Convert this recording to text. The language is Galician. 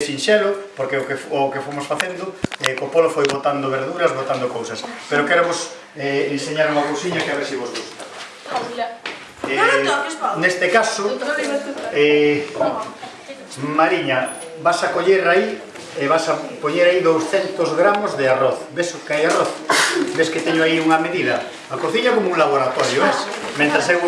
sinxelo, porque o que, o que fomos facendo, eh, co polo foi botando verduras, botando cousas. Pero quero vos eh, enseñar unha cousiña que a ver se si vos gusta. Eh, neste caso, eh, Mariña, vas a coller aí, e vas a poñer aí 200 gramos de arroz. Ves que hai arroz? Ves que teño aí unha medida? A cociña como un laboratorio, ves? Mentras eu